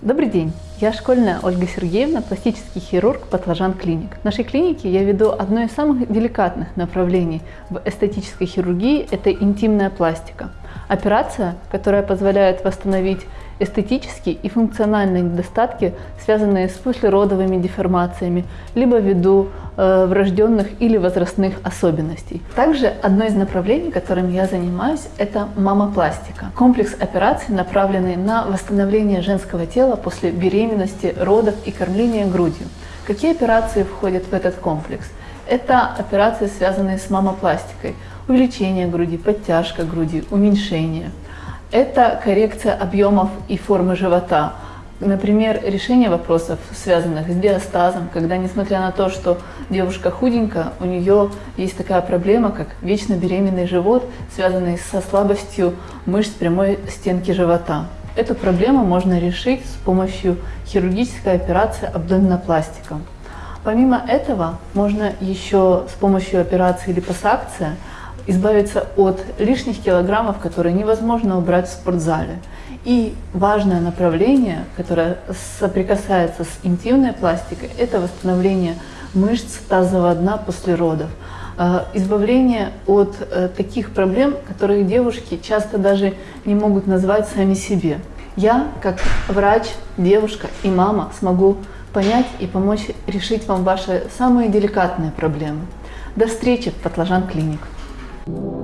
Добрый день, я школьная Ольга Сергеевна, пластический хирург Патлажан Клиник. В нашей клинике я веду одно из самых деликатных направлений в эстетической хирургии – это интимная пластика. Операция, которая позволяет восстановить эстетические и функциональные недостатки, связанные с послеродовыми деформациями, либо ввиду э, врожденных или возрастных особенностей. Также одно из направлений, которым я занимаюсь, это мамопластика. Комплекс операций, направленный на восстановление женского тела после беременности, родов и кормления грудью. Какие операции входят в этот комплекс? Это операции, связанные с мамопластикой, увеличение груди, подтяжка груди, уменьшение – это коррекция объемов и формы живота. Например, решение вопросов, связанных с диастазом, когда, несмотря на то, что девушка худенькая, у нее есть такая проблема, как вечно беременный живот, связанный со слабостью мышц прямой стенки живота. Эту проблему можно решить с помощью хирургической операции абдоминопластика. Помимо этого, можно еще с помощью операции липосакция избавиться от лишних килограммов, которые невозможно убрать в спортзале. И важное направление, которое соприкасается с интимной пластикой, это восстановление мышц тазового дна после родов. Э, избавление от э, таких проблем, которые девушки часто даже не могут назвать сами себе. Я, как врач, девушка и мама, смогу понять и помочь решить вам ваши самые деликатные проблемы. До встречи в Патлажан Клиник. Thank you.